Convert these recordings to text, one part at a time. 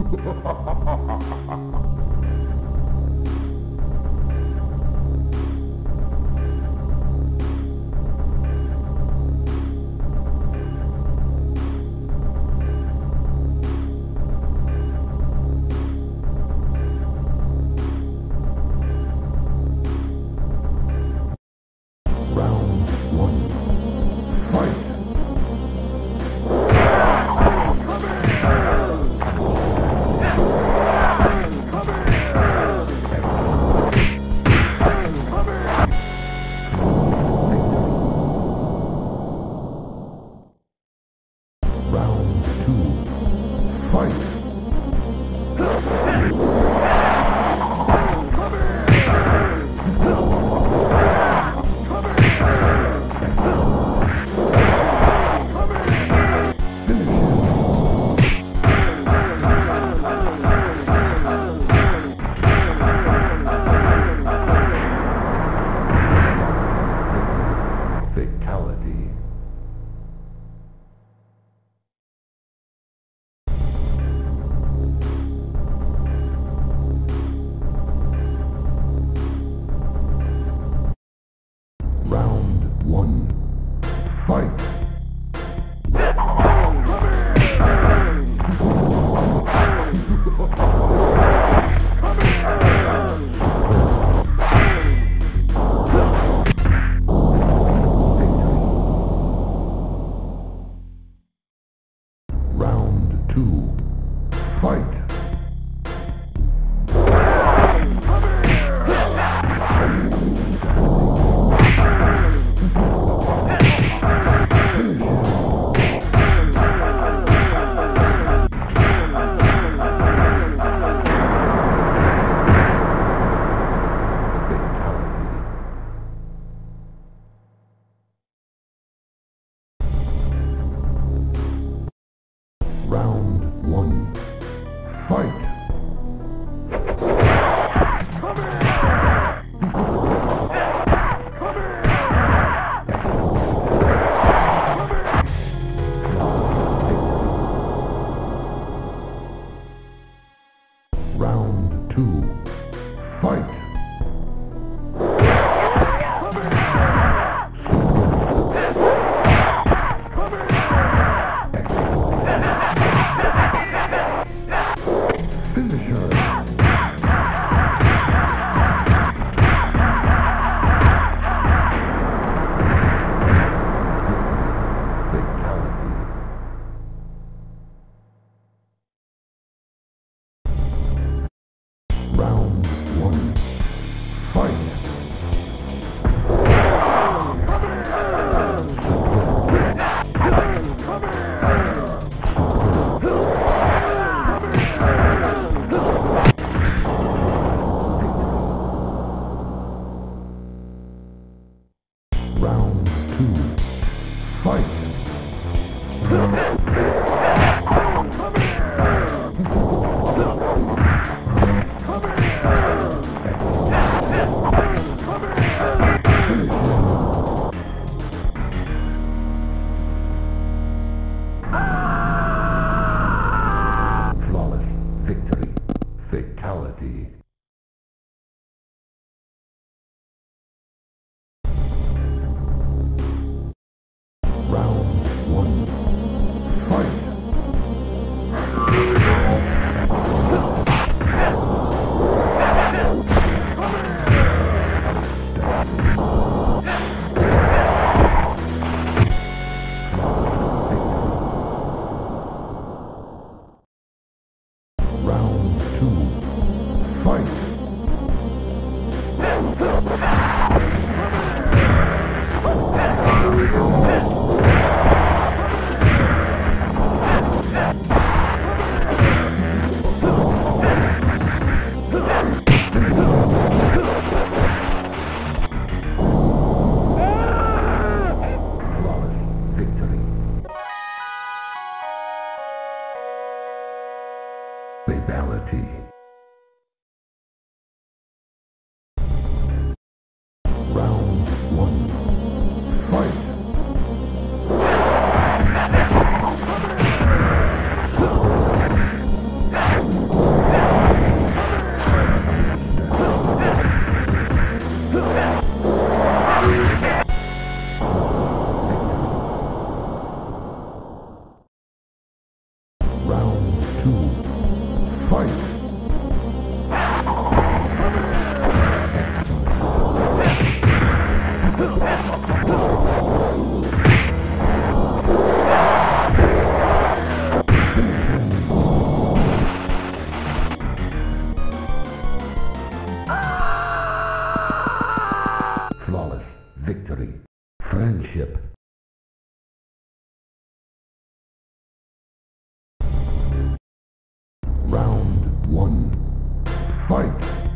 Hahaha point. Bye. Fight! Bye.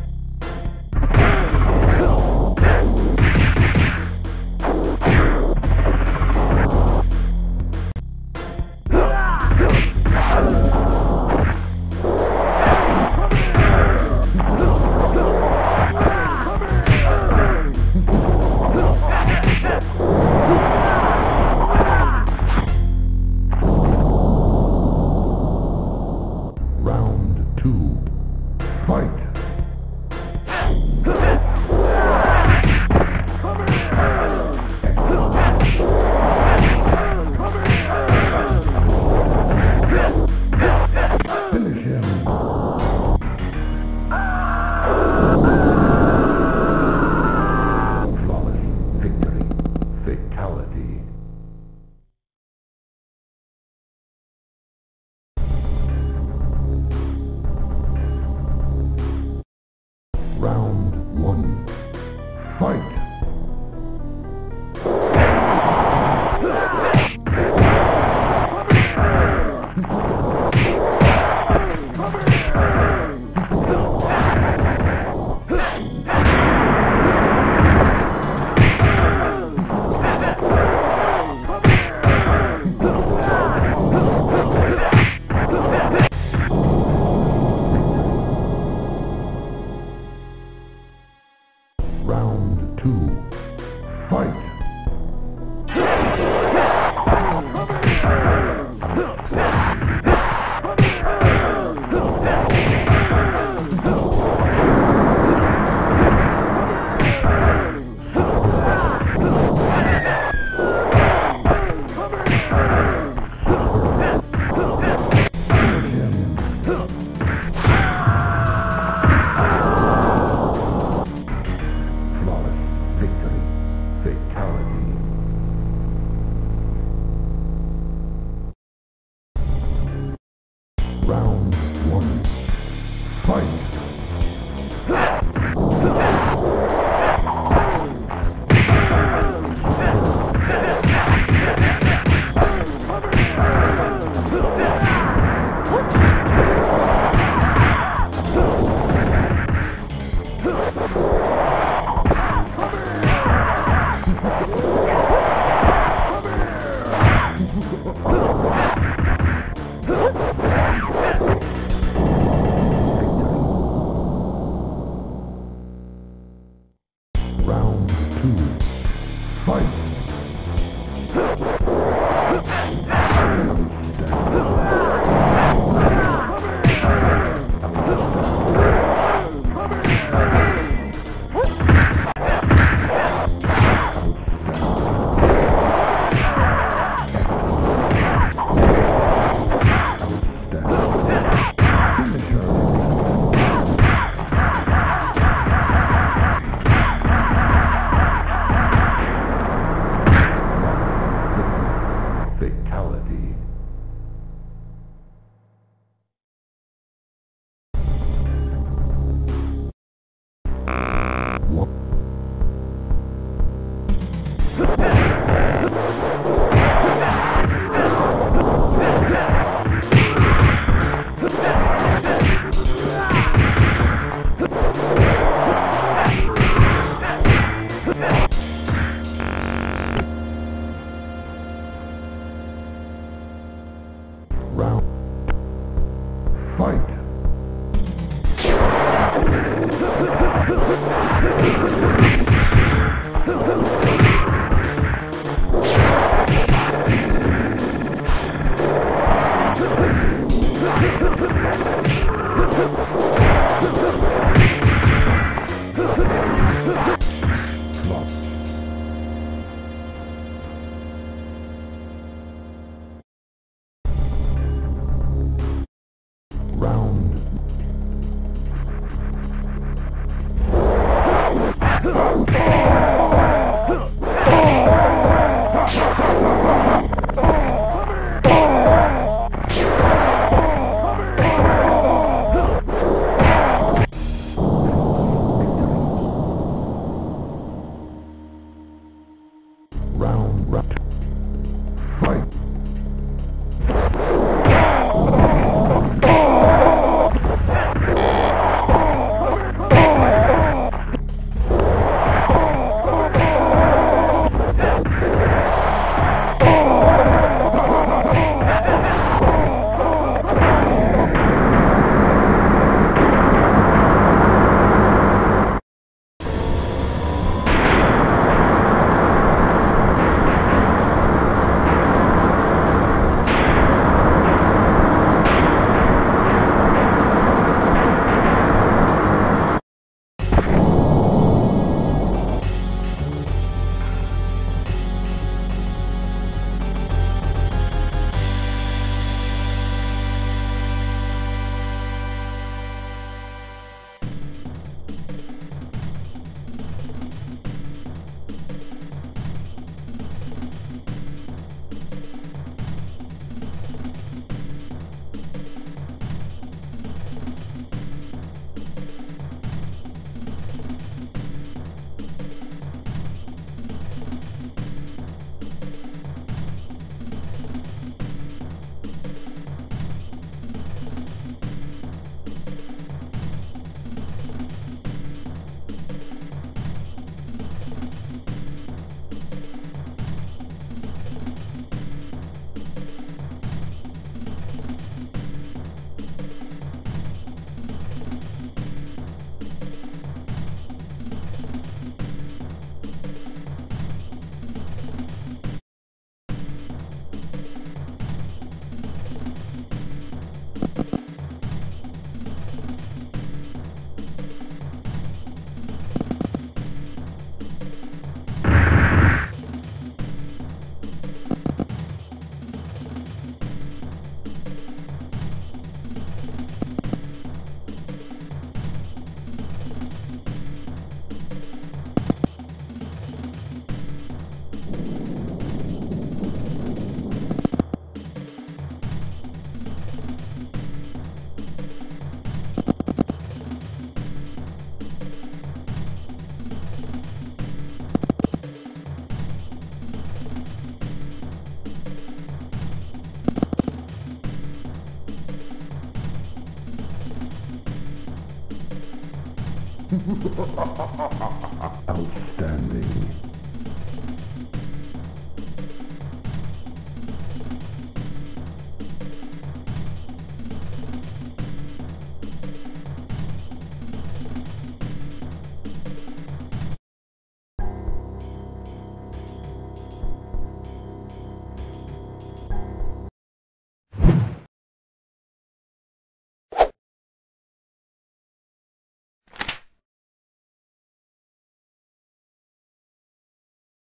Outstanding.